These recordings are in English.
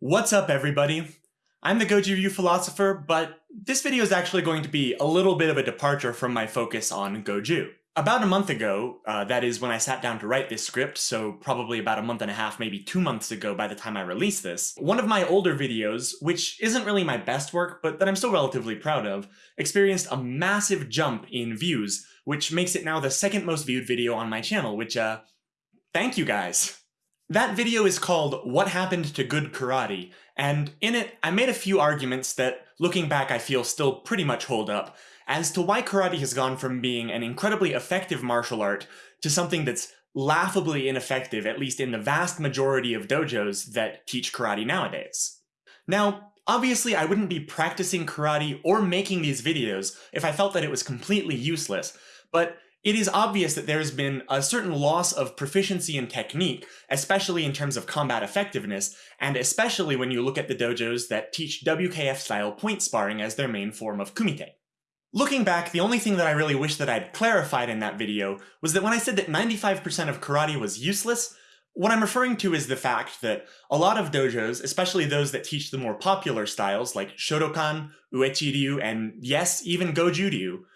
What's up everybody? I'm the Goju Ryu philosopher, but this video is actually going to be a little bit of a departure from my focus on Goju. About a month ago, uh, that is when I sat down to write this script, so probably about a month and a half, maybe two months ago by the time I release this, one of my older videos, which isn't really my best work, but that I'm still relatively proud of, experienced a massive jump in views, which makes it now the second most viewed video on my channel, which, uh, thank you guys. That video is called What Happened to Good Karate, and in it I made a few arguments that, looking back, I feel still pretty much hold up, as to why karate has gone from being an incredibly effective martial art to something that's laughably ineffective, at least in the vast majority of dojos that teach karate nowadays. Now, obviously I wouldn't be practicing karate or making these videos if I felt that it was completely useless, but it is obvious that there has been a certain loss of proficiency in technique, especially in terms of combat effectiveness, and especially when you look at the dojos that teach WKF-style point sparring as their main form of kumite. Looking back, the only thing that I really wish that I'd clarified in that video was that when I said that 95% of karate was useless, what I'm referring to is the fact that a lot of dojos, especially those that teach the more popular styles like Shotokan, Uechi-ryu, and yes, even Goju-ryu,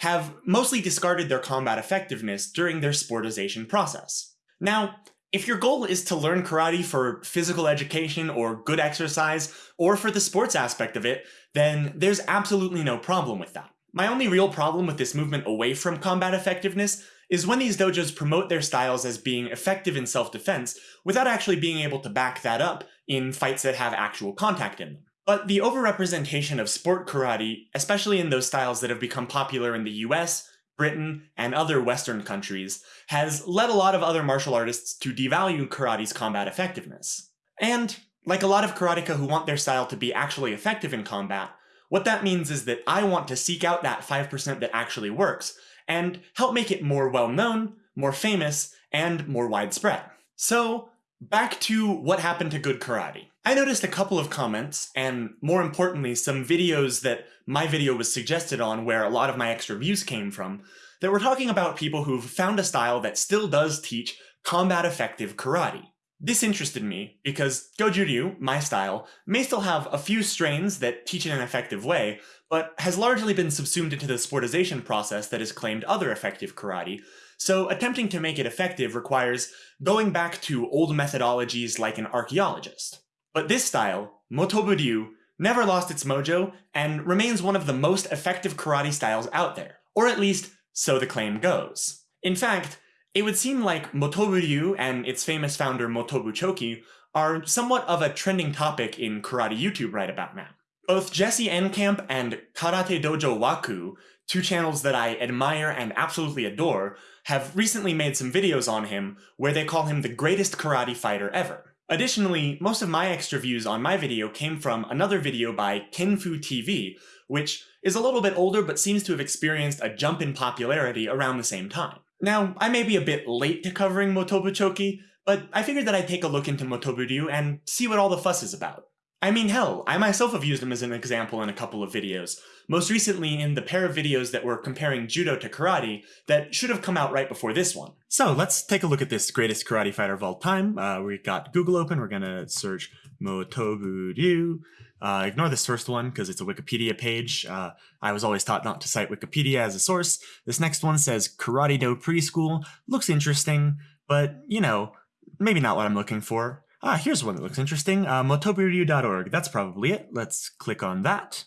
have mostly discarded their combat effectiveness during their sportization process. Now, if your goal is to learn karate for physical education or good exercise, or for the sports aspect of it, then there's absolutely no problem with that. My only real problem with this movement away from combat effectiveness is when these dojos promote their styles as being effective in self-defense without actually being able to back that up in fights that have actual contact in them. But the overrepresentation of sport karate, especially in those styles that have become popular in the US, Britain, and other Western countries, has led a lot of other martial artists to devalue karate's combat effectiveness. And, like a lot of karateka who want their style to be actually effective in combat, what that means is that I want to seek out that 5% that actually works, and help make it more well-known, more famous, and more widespread. So, back to what happened to good karate. I noticed a couple of comments, and more importantly, some videos that my video was suggested on where a lot of my extra views came from, that were talking about people who've found a style that still does teach combat-effective karate. This interested me because Goju-ryu, my style, may still have a few strains that teach in an effective way, but has largely been subsumed into the sportization process that has claimed other effective karate, so attempting to make it effective requires going back to old methodologies like an archaeologist. But this style, Motobu Ryu, never lost its mojo and remains one of the most effective karate styles out there, or at least so the claim goes. In fact, it would seem like Motobu Ryu and its famous founder Motobu Choki are somewhat of a trending topic in karate YouTube right about now. Both Jesse Enkamp and Karate Dojo Waku, two channels that I admire and absolutely adore, have recently made some videos on him where they call him the greatest karate fighter ever. Additionally, most of my extra views on my video came from another video by Kenfu TV, which is a little bit older but seems to have experienced a jump in popularity around the same time. Now, I may be a bit late to covering Motobu Choki, but I figured that I'd take a look into Motobu Ryu and see what all the fuss is about. I mean hell, I myself have used them as an example in a couple of videos, most recently in the pair of videos that were comparing judo to karate that should have come out right before this one. So let's take a look at this greatest karate fighter of all time. Uh, we got Google open, we're gonna search Motobu Ryu. Uh, ignore this first one because it's a Wikipedia page. Uh, I was always taught not to cite Wikipedia as a source. This next one says Karate Do Preschool. Looks interesting, but you know, maybe not what I'm looking for. Ah, here's one that looks interesting. Uh, motoburyu.org. That's probably it. Let's click on that.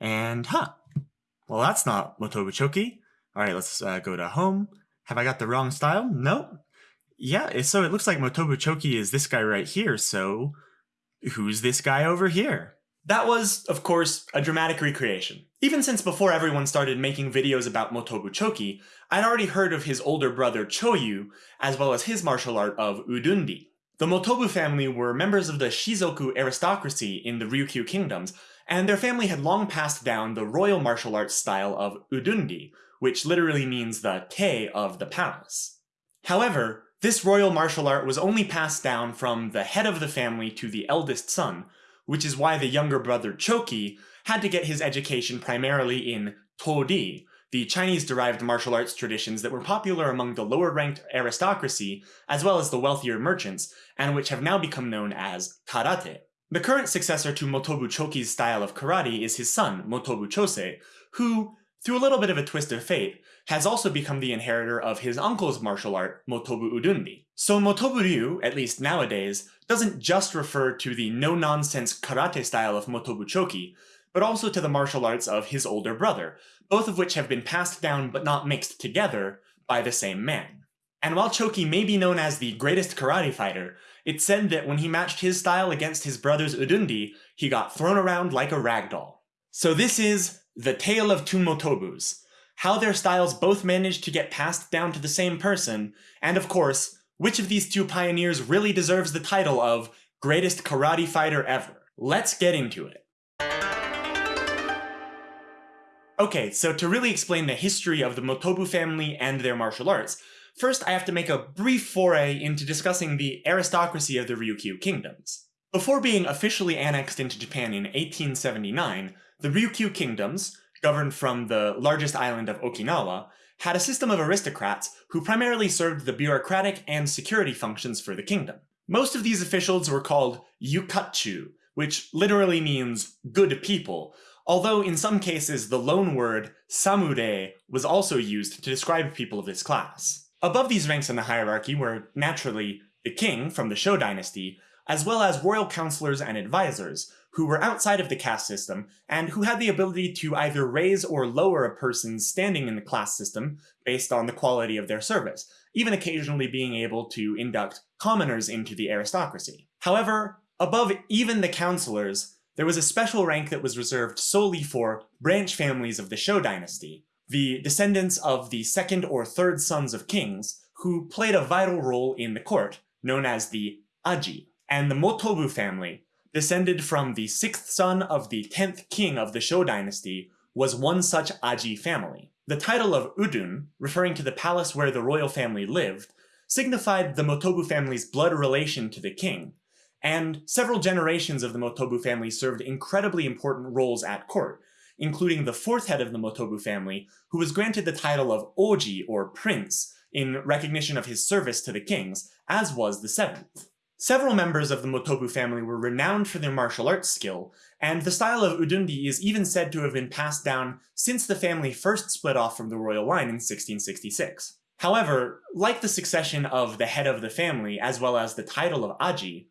And, huh. Well, that's not Motobu Choki. All right, let's uh, go to home. Have I got the wrong style? No. Yeah, so it looks like Motobu Choki is this guy right here, so who's this guy over here? That was, of course, a dramatic recreation. Even since before everyone started making videos about Motobu Choki, I'd already heard of his older brother Choyu, as well as his martial art of Udundi. The Motobu family were members of the Shizoku aristocracy in the Ryukyu kingdoms, and their family had long passed down the royal martial arts style of Udundi, which literally means the te of the palace. However, this royal martial art was only passed down from the head of the family to the eldest son, which is why the younger brother Choki had to get his education primarily in Todi, the Chinese-derived martial arts traditions that were popular among the lower-ranked aristocracy, as well as the wealthier merchants, and which have now become known as karate. The current successor to Motobu Choki's style of karate is his son, Motobu Chosei, who, through a little bit of a twist of fate, has also become the inheritor of his uncle's martial art, Motobu Udundi. So Motobu Ryu, at least nowadays, doesn't just refer to the no-nonsense karate style of Motobu Choki, but also to the martial arts of his older brother, both of which have been passed down but not mixed together by the same man. And while Choki may be known as the greatest karate fighter, it's said that when he matched his style against his brother's Udundi, he got thrown around like a rag doll. So this is The Tale of Two Motobus, how their styles both managed to get passed down to the same person, and of course, which of these two pioneers really deserves the title of greatest karate fighter ever. Let's get into it. Okay, so to really explain the history of the Motobu family and their martial arts, first I have to make a brief foray into discussing the aristocracy of the Ryukyu kingdoms. Before being officially annexed into Japan in 1879, the Ryukyu kingdoms, governed from the largest island of Okinawa, had a system of aristocrats who primarily served the bureaucratic and security functions for the kingdom. Most of these officials were called yukatchu, which literally means good people, although in some cases the loan word samure was also used to describe people of this class. Above these ranks in the hierarchy were, naturally, the king from the Sho dynasty, as well as royal counselors and advisors, who were outside of the caste system, and who had the ability to either raise or lower a person's standing in the class system based on the quality of their service, even occasionally being able to induct commoners into the aristocracy. However, above even the counselors, there was a special rank that was reserved solely for branch families of the Sho dynasty, the descendants of the second or third sons of kings, who played a vital role in the court, known as the Aji. And the Motobu family, descended from the sixth son of the tenth king of the Sho dynasty, was one such Aji family. The title of Udun, referring to the palace where the royal family lived, signified the Motobu family's blood relation to the king, and several generations of the Motobu family served incredibly important roles at court, including the fourth head of the Motobu family, who was granted the title of Oji, or Prince, in recognition of his service to the kings, as was the seventh. Several members of the Motobu family were renowned for their martial arts skill, and the style of Udundi is even said to have been passed down since the family first split off from the royal line in 1666. However, like the succession of the head of the family as well as the title of Aji,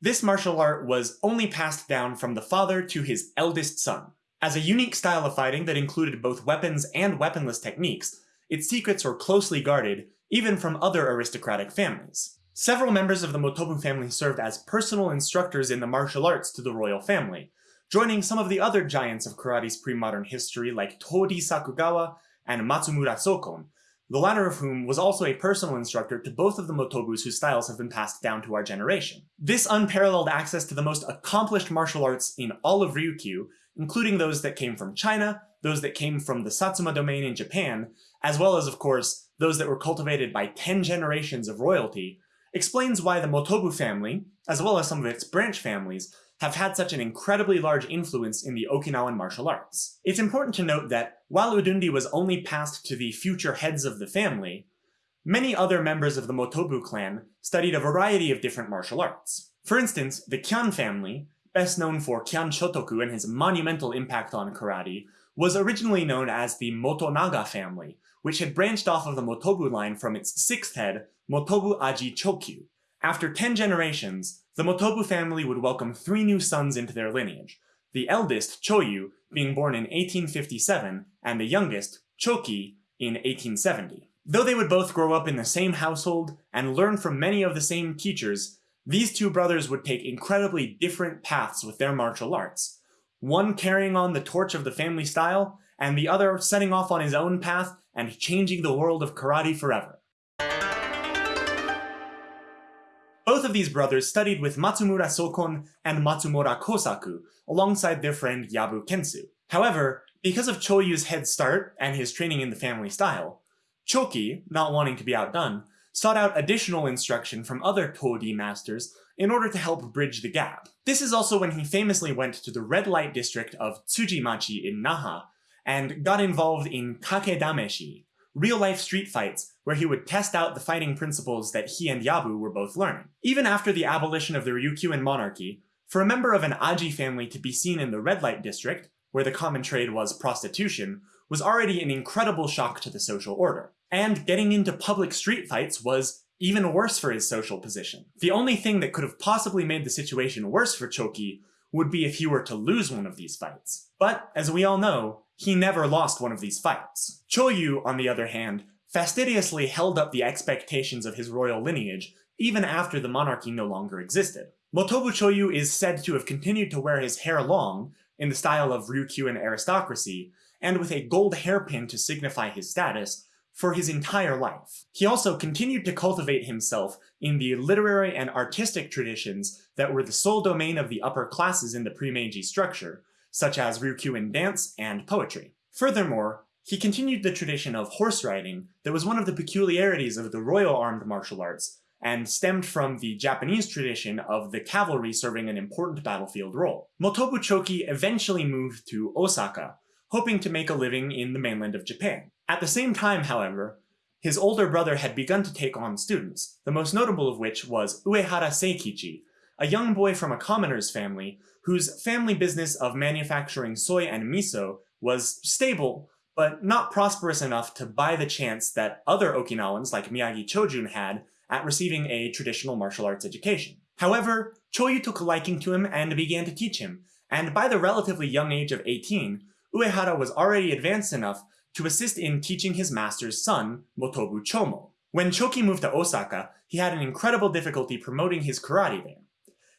this martial art was only passed down from the father to his eldest son. As a unique style of fighting that included both weapons and weaponless techniques, its secrets were closely guarded, even from other aristocratic families. Several members of the Motobu family served as personal instructors in the martial arts to the royal family, joining some of the other giants of karate's pre-modern history like Todi Sakugawa and Matsumura Sokon, the latter of whom was also a personal instructor to both of the Motobus whose styles have been passed down to our generation. This unparalleled access to the most accomplished martial arts in all of Ryukyu, including those that came from China, those that came from the Satsuma domain in Japan, as well as, of course, those that were cultivated by 10 generations of royalty, explains why the Motobu family, as well as some of its branch families, have had such an incredibly large influence in the Okinawan martial arts. It's important to note that while Udundi was only passed to the future heads of the family, many other members of the Motobu clan studied a variety of different martial arts. For instance, the Kyan family, best known for Kyan Chotoku and his monumental impact on karate, was originally known as the Motonaga family, which had branched off of the Motobu line from its sixth head, Motobu Aji Chokyu. After ten generations, the Motobu family would welcome three new sons into their lineage, the eldest, Choyu, being born in 1857, and the youngest, Choki, in 1870. Though they would both grow up in the same household and learn from many of the same teachers, these two brothers would take incredibly different paths with their martial arts, one carrying on the torch of the family style, and the other setting off on his own path and changing the world of karate forever. Of these brothers studied with Matsumura Sokon and Matsumura Kosaku, alongside their friend Yabu Kentsu. However, because of Choyu's head start and his training in the family style, Choki, not wanting to be outdone, sought out additional instruction from other Todi masters in order to help bridge the gap. This is also when he famously went to the red light district of Tsujimachi in Naha and got involved in kakedameshi, real-life street fights where he would test out the fighting principles that he and Yabu were both learning. Even after the abolition of the Ryukyuan monarchy, For a member of an Aji family to be seen in the red light district, where the common trade was prostitution, was already an incredible shock to the social order. And getting into public street fights was even worse for his social position. The only thing that could have possibly made the situation worse for Choki would be if he were to lose one of these fights. But, as we all know, he never lost one of these fights. Choyu, on the other hand, fastidiously held up the expectations of his royal lineage even after the monarchy no longer existed. Motobu Choyu is said to have continued to wear his hair long, in the style of Ryukyuan aristocracy, and with a gold hairpin to signify his status, for his entire life. He also continued to cultivate himself in the literary and artistic traditions that were the sole domain of the upper classes in the pre-Meiji structure, such as Ryukyuan dance and poetry. Furthermore, he continued the tradition of horse riding that was one of the peculiarities of the royal armed martial arts, and stemmed from the Japanese tradition of the cavalry serving an important battlefield role. Motobu Choki eventually moved to Osaka, hoping to make a living in the mainland of Japan. At the same time, however, his older brother had begun to take on students, the most notable of which was Uehara Seikichi, a young boy from a commoner's family whose family business of manufacturing soy and miso was stable, but not prosperous enough to buy the chance that other Okinawans like Miyagi Chojun had at receiving a traditional martial arts education. However, Choyu took a liking to him and began to teach him, and by the relatively young age of 18, Uehara was already advanced enough to assist in teaching his master's son, Motobu Chomo. When Choki moved to Osaka, he had an incredible difficulty promoting his karate there.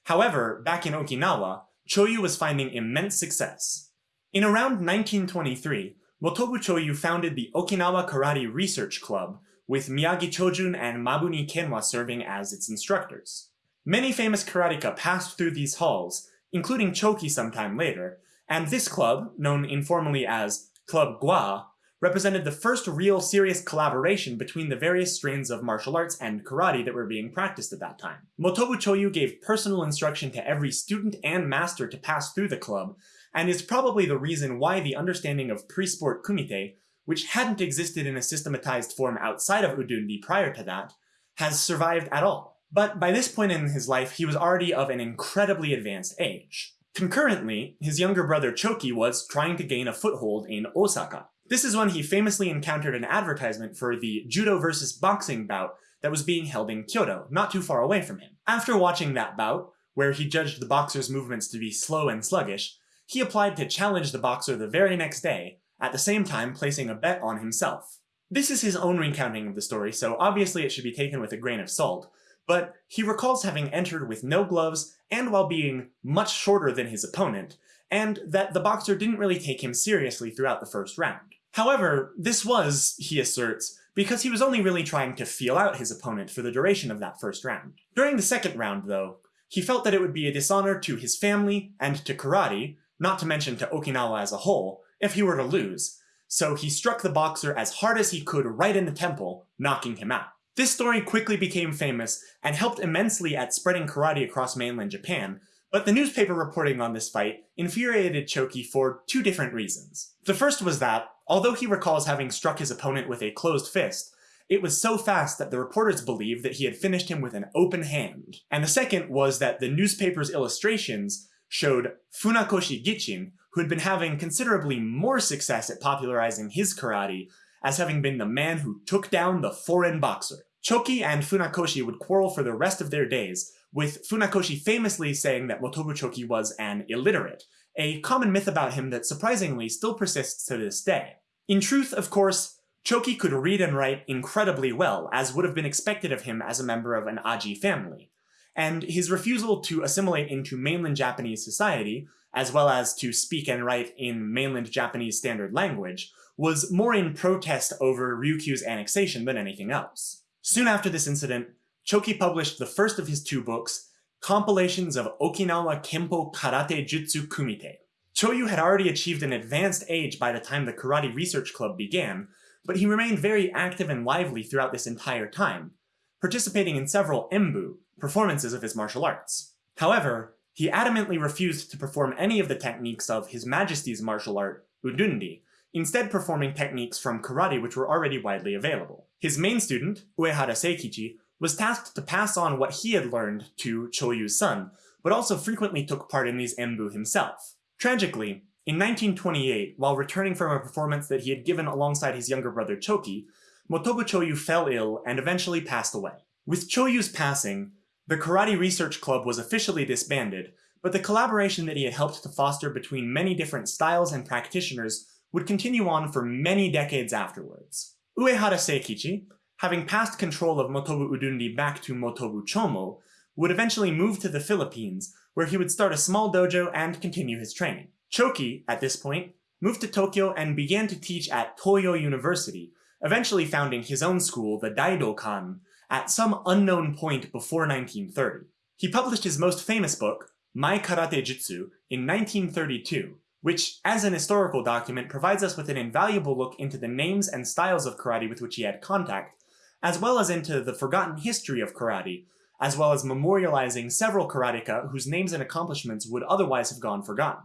However, back in Okinawa, Choyu was finding immense success. In around 1923, Motobu Choyu founded the Okinawa Karate Research Club, with Miyagi Chojun and Mabuni Kenwa serving as its instructors. Many famous karateka passed through these halls, including Choki sometime later, and this club, known informally as Club Gua, represented the first real serious collaboration between the various strains of martial arts and karate that were being practiced at that time. Motobu Choyu gave personal instruction to every student and master to pass through the club, and is probably the reason why the understanding of pre-sport kumite, which hadn't existed in a systematized form outside of Udundi prior to that, has survived at all. But by this point in his life, he was already of an incredibly advanced age. Concurrently, his younger brother Choki was trying to gain a foothold in Osaka. This is when he famously encountered an advertisement for the judo versus boxing bout that was being held in Kyoto, not too far away from him. After watching that bout, where he judged the boxer's movements to be slow and sluggish, he applied to challenge the boxer the very next day, at the same time placing a bet on himself. This is his own recounting of the story, so obviously it should be taken with a grain of salt, but he recalls having entered with no gloves and while being much shorter than his opponent, and that the boxer didn't really take him seriously throughout the first round. However, this was, he asserts, because he was only really trying to feel out his opponent for the duration of that first round. During the second round, though, he felt that it would be a dishonor to his family and to karate, not to mention to Okinawa as a whole, if he were to lose, so he struck the boxer as hard as he could right in the temple, knocking him out. This story quickly became famous and helped immensely at spreading karate across mainland Japan, but the newspaper reporting on this fight infuriated Choki for two different reasons. The first was that, although he recalls having struck his opponent with a closed fist, it was so fast that the reporters believed that he had finished him with an open hand. And the second was that the newspaper's illustrations showed Funakoshi Gichin, who had been having considerably more success at popularizing his karate as having been the man who took down the foreign boxer. Choki and Funakoshi would quarrel for the rest of their days, with Funakoshi famously saying that Motobu Choki was an illiterate, a common myth about him that surprisingly still persists to this day. In truth, of course, Choki could read and write incredibly well, as would have been expected of him as a member of an Aji family, and his refusal to assimilate into mainland Japanese society, as well as to speak and write in mainland Japanese standard language, was more in protest over Ryukyu's annexation than anything else. Soon after this incident, Choki published the first of his two books, compilations of Okinawa Kempo Karate Jutsu Kumite. Choyu had already achieved an advanced age by the time the Karate Research Club began, but he remained very active and lively throughout this entire time, participating in several embu, performances of his martial arts. However, he adamantly refused to perform any of the techniques of His Majesty's martial art, Udundi, instead performing techniques from karate which were already widely available. His main student, Uehara Seikichi, was tasked to pass on what he had learned to Choyu's son, but also frequently took part in these embu himself. Tragically, in 1928, while returning from a performance that he had given alongside his younger brother Choki, Motobu Choyu fell ill and eventually passed away. With Choyu's passing, the Karate Research Club was officially disbanded, but the collaboration that he had helped to foster between many different styles and practitioners would continue on for many decades afterwards. Uehara Seikichi, having passed control of Motobu Udundi back to Motobu Chomo, would eventually move to the Philippines, where he would start a small dojo and continue his training. Choki, at this point, moved to Tokyo and began to teach at Toyo University, eventually founding his own school, the Daidokan, at some unknown point before 1930. He published his most famous book, My Karate Jutsu, in 1932, which, as an historical document, provides us with an invaluable look into the names and styles of karate with which he had contact, as well as into the forgotten history of karate, as well as memorializing several karateka whose names and accomplishments would otherwise have gone forgotten.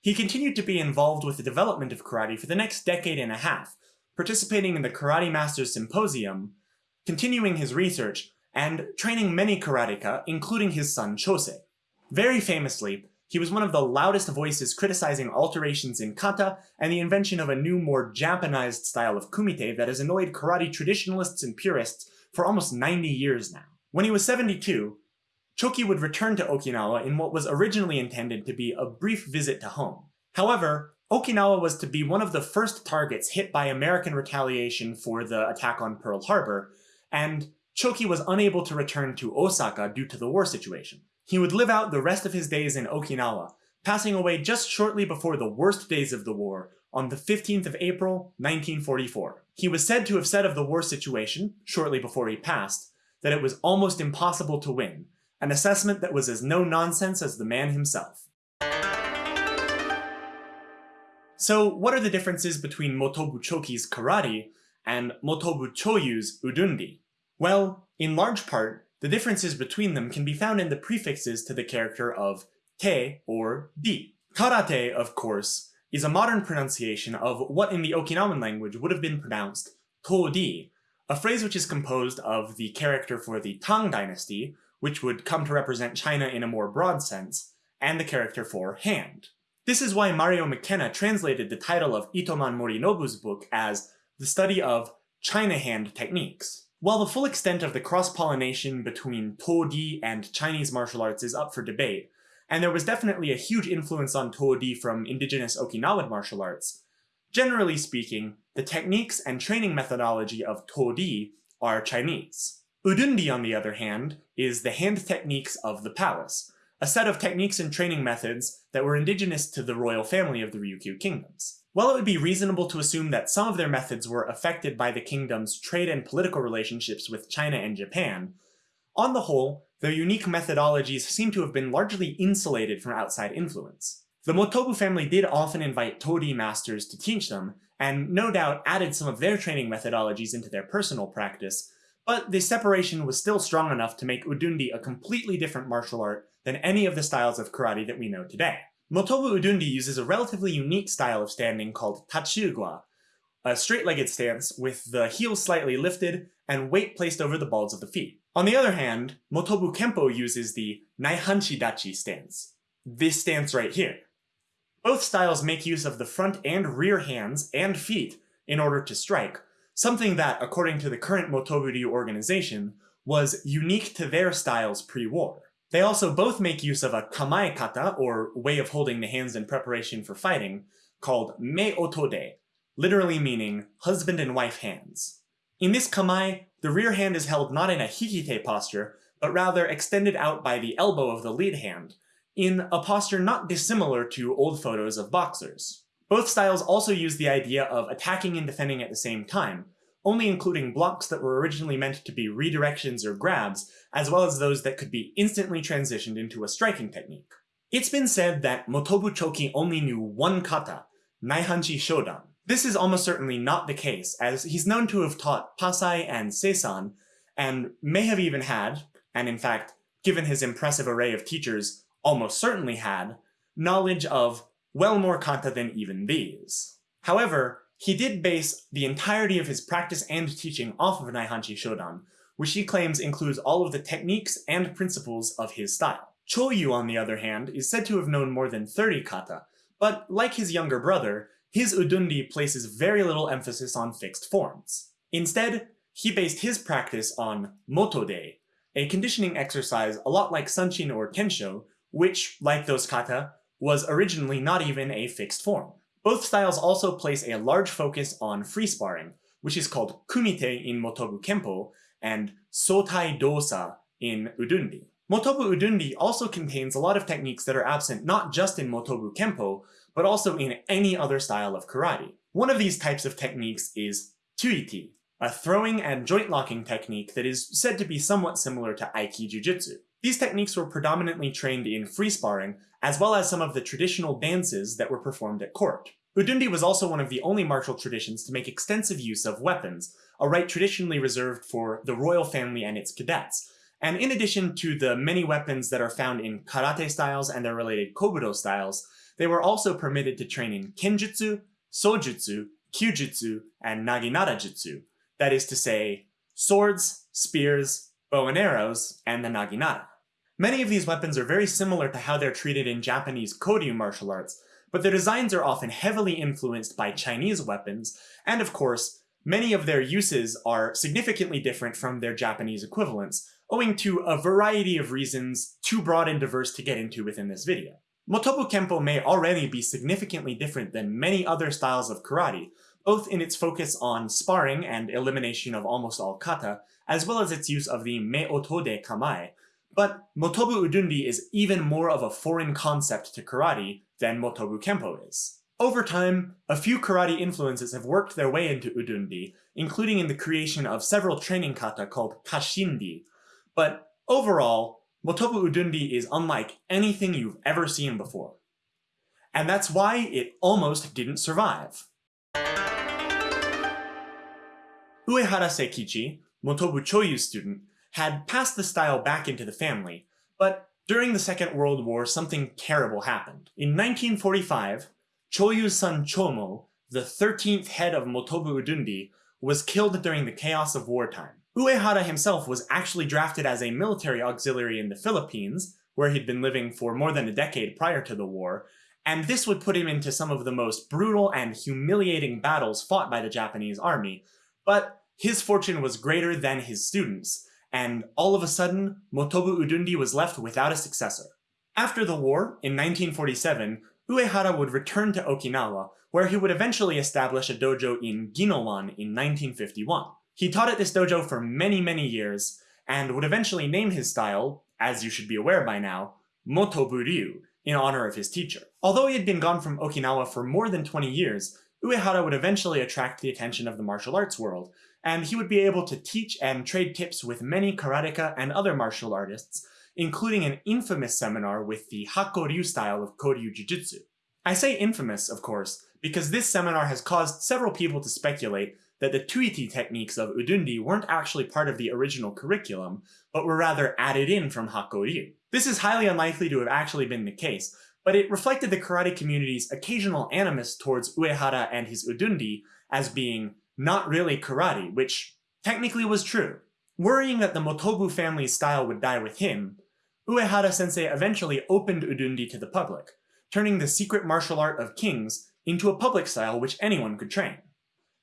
He continued to be involved with the development of karate for the next decade and a half, participating in the Karate Masters Symposium, continuing his research, and training many karateka, including his son Chosei. Very famously, he was one of the loudest voices criticizing alterations in kata and the invention of a new, more Japanized style of kumite that has annoyed karate traditionalists and purists for almost 90 years now. When he was 72, Choki would return to Okinawa in what was originally intended to be a brief visit to home. However, Okinawa was to be one of the first targets hit by American retaliation for the attack on Pearl Harbor, and Choki was unable to return to Osaka due to the war situation. He would live out the rest of his days in Okinawa, passing away just shortly before the worst days of the war, on the 15th of April, 1944. He was said to have said of the war situation, shortly before he passed, that it was almost impossible to win, an assessment that was as no nonsense as the man himself. So what are the differences between Motobu Choki's karate and Motobu Choyu's udundi? Well, in large part, the differences between them can be found in the prefixes to the character of te or di. Karate, of course, is a modern pronunciation of what in the Okinawan language would have been pronounced to-di, a phrase which is composed of the character for the Tang dynasty, which would come to represent China in a more broad sense, and the character for hand. This is why Mario McKenna translated the title of Itoman Morinobu's book as The Study of China Hand Techniques. While the full extent of the cross-pollination between To-Di and Chinese martial arts is up for debate, and there was definitely a huge influence on To-Di from indigenous Okinawan martial arts, generally speaking, the techniques and training methodology of To-Di are Chinese. Udundi, on the other hand, is the hand techniques of the palace, a set of techniques and training methods that were indigenous to the royal family of the Ryukyu kingdoms. While it would be reasonable to assume that some of their methods were affected by the kingdom's trade and political relationships with China and Japan, on the whole, their unique methodologies seem to have been largely insulated from outside influence. The Motobu family did often invite To-Di masters to teach them, and no doubt added some of their training methodologies into their personal practice, but the separation was still strong enough to make Udundi a completely different martial art than any of the styles of karate that we know today. Motobu Udundi uses a relatively unique style of standing called Tachiugwa, a straight-legged stance with the heels slightly lifted and weight placed over the balls of the feet. On the other hand, Motobu Kempo uses the Naihanchi Dachi stance, this stance right here. Both styles make use of the front and rear hands and feet in order to strike, something that, according to the current Motobu Ryu organization, was unique to their styles pre-war. They also both make use of a kamae kata, or way of holding the hands in preparation for fighting, called me otode, literally meaning husband and wife hands. In this kamae, the rear hand is held not in a hikite posture, but rather extended out by the elbow of the lead hand, in a posture not dissimilar to old photos of boxers. Both styles also use the idea of attacking and defending at the same time, only including blocks that were originally meant to be redirections or grabs, as well as those that could be instantly transitioned into a striking technique. It's been said that Motobu Choki only knew one kata, Naihanchi Shodan. This is almost certainly not the case, as he's known to have taught Pasai and Seisan, and may have even had, and in fact, given his impressive array of teachers, almost certainly had, knowledge of well more kata than even these. However, he did base the entirety of his practice and teaching off of Naihanchi Shodan, which he claims includes all of the techniques and principles of his style. Choyu, on the other hand, is said to have known more than 30 kata, but like his younger brother, his udundi places very little emphasis on fixed forms. Instead, he based his practice on motode, a conditioning exercise a lot like sanchin or kensho, which, like those kata, was originally not even a fixed form. Both styles also place a large focus on free sparring, which is called kumite in Motobu Kempo and sotai dosa in Udundi. Motobu Udundi also contains a lot of techniques that are absent not just in Motobu Kempo, but also in any other style of karate. One of these types of techniques is tuiti, a throwing and joint locking technique that is said to be somewhat similar to Aiki Jujutsu. These techniques were predominantly trained in free sparring, as well as some of the traditional dances that were performed at court. Udundi was also one of the only martial traditions to make extensive use of weapons, a right traditionally reserved for the royal family and its cadets. And in addition to the many weapons that are found in karate styles and their related kobudo styles, they were also permitted to train in kenjutsu, sojutsu, kyujutsu, and naginata jutsu, that is to say, swords, spears, bow and arrows, and the naginata. Many of these weapons are very similar to how they're treated in Japanese Koryu martial arts, but their designs are often heavily influenced by Chinese weapons, and of course, many of their uses are significantly different from their Japanese equivalents, owing to a variety of reasons too broad and diverse to get into within this video. Motobu Kempo may already be significantly different than many other styles of karate, both in its focus on sparring and elimination of almost all kata, as well as its use of the me otode kamae, but Motobu Udundi is even more of a foreign concept to karate than Motobu Kempo is. Over time, a few karate influences have worked their way into Udundi, including in the creation of several training kata called Kashindi, but overall, Motobu Udundi is unlike anything you've ever seen before. And that's why it almost didn't survive. Uehara Seikichi, Motobu Choyu's student, had passed the style back into the family, but during the Second World War something terrible happened. In 1945, Choyu's son Chomo, the 13th head of Motobu Udundi, was killed during the chaos of wartime. Uehara himself was actually drafted as a military auxiliary in the Philippines, where he'd been living for more than a decade prior to the war, and this would put him into some of the most brutal and humiliating battles fought by the Japanese army, but his fortune was greater than his students, and all of a sudden, Motobu Udundi was left without a successor. After the war, in 1947, Uehara would return to Okinawa, where he would eventually establish a dojo in Ginowan in 1951. He taught at this dojo for many, many years, and would eventually name his style, as you should be aware by now, Motobu Ryu, in honor of his teacher. Although he had been gone from Okinawa for more than 20 years, Uehara would eventually attract the attention of the martial arts world, and he would be able to teach and trade tips with many karateka and other martial artists, including an infamous seminar with the Hakko-ryu style of Koryu Jiu-Jitsu. I say infamous, of course, because this seminar has caused several people to speculate that the tuiti techniques of Udundi weren't actually part of the original curriculum, but were rather added in from Hakko-ryu. This is highly unlikely to have actually been the case, but it reflected the karate community's occasional animus towards Uehara and his Udundi as being not really karate, which technically was true. Worrying that the Motobu family's style would die with him, Uehara sensei eventually opened Udundi to the public, turning the secret martial art of kings into a public style which anyone could train.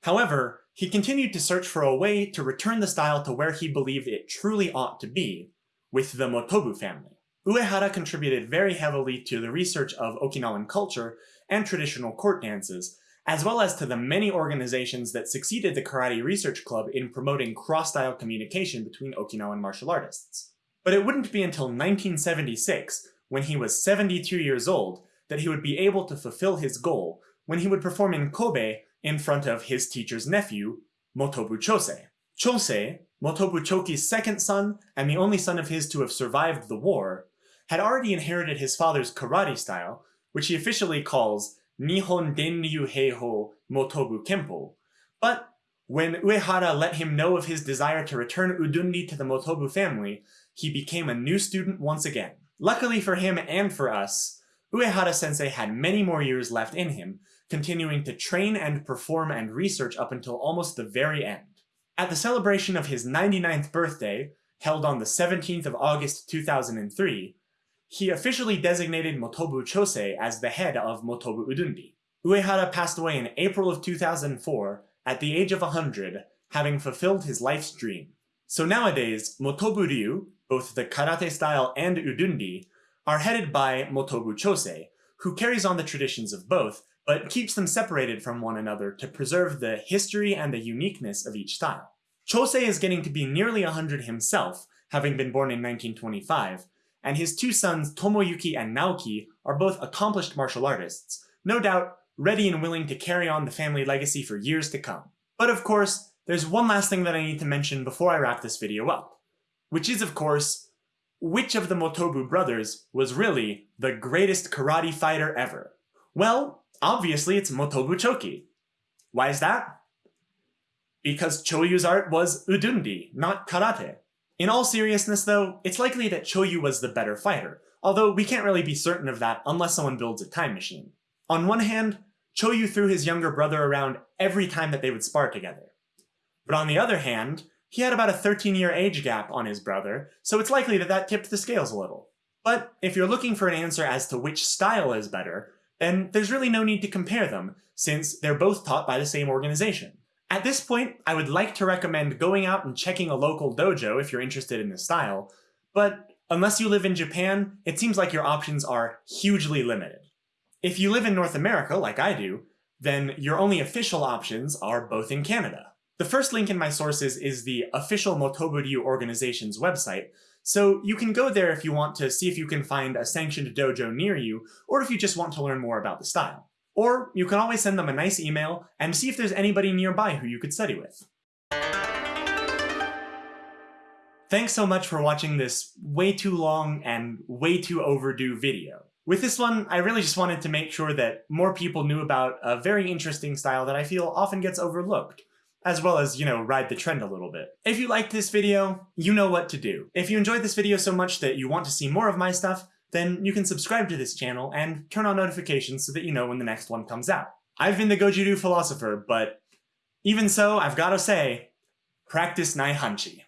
However, he continued to search for a way to return the style to where he believed it truly ought to be, with the Motobu family. Uehara contributed very heavily to the research of Okinawan culture and traditional court dances, as well as to the many organizations that succeeded the Karate Research Club in promoting cross-style communication between Okinawan martial artists. But it wouldn't be until 1976, when he was 72 years old, that he would be able to fulfill his goal when he would perform in Kobe in front of his teacher's nephew, Motobu Chosei. Chosei, Motobu Choki's second son and the only son of his to have survived the war, had already inherited his father's karate style, which he officially calls Nihon Denryu Heiho Motobu Kempo, but when Uehara let him know of his desire to return Udundi to the Motobu family, he became a new student once again. Luckily for him and for us, Uehara-sensei had many more years left in him, continuing to train and perform and research up until almost the very end. At the celebration of his 99th birthday, held on the 17th of August 2003, he officially designated Motobu Chosei as the head of Motobu Udundi. Uehara passed away in April of 2004 at the age of 100, having fulfilled his life's dream. So nowadays, Motobu Ryu, both the karate style and Udundi, are headed by Motobu Chosei, who carries on the traditions of both, but keeps them separated from one another to preserve the history and the uniqueness of each style. Chosei is getting to be nearly 100 himself, having been born in 1925, and his two sons Tomoyuki and Naoki are both accomplished martial artists, no doubt ready and willing to carry on the family legacy for years to come. But of course, there's one last thing that I need to mention before I wrap this video up, which is of course, which of the Motobu brothers was really the greatest karate fighter ever? Well, obviously it's Motobu Choki. Why is that? Because Choyu's art was udundi, not karate. In all seriousness though, it's likely that Choyu was the better fighter, although we can't really be certain of that unless someone builds a time machine. On one hand, Choyu threw his younger brother around every time that they would spar together. But on the other hand, he had about a 13 year age gap on his brother, so it's likely that that tipped the scales a little. But if you're looking for an answer as to which style is better, then there's really no need to compare them, since they're both taught by the same organization. At this point, I would like to recommend going out and checking a local dojo if you're interested in this style, but unless you live in Japan, it seems like your options are hugely limited. If you live in North America, like I do, then your only official options are both in Canada. The first link in my sources is the official Motobu Ryu organization's website, so you can go there if you want to see if you can find a sanctioned dojo near you, or if you just want to learn more about the style. Or you can always send them a nice email and see if there's anybody nearby who you could study with. Thanks so much for watching this way too long and way too overdue video. With this one, I really just wanted to make sure that more people knew about a very interesting style that I feel often gets overlooked, as well as, you know, ride the trend a little bit. If you liked this video, you know what to do. If you enjoyed this video so much that you want to see more of my stuff, then you can subscribe to this channel and turn on notifications so that you know when the next one comes out. I've been the Goju Ryu Philosopher, but even so, I've gotta say, practice Nai Hanchi.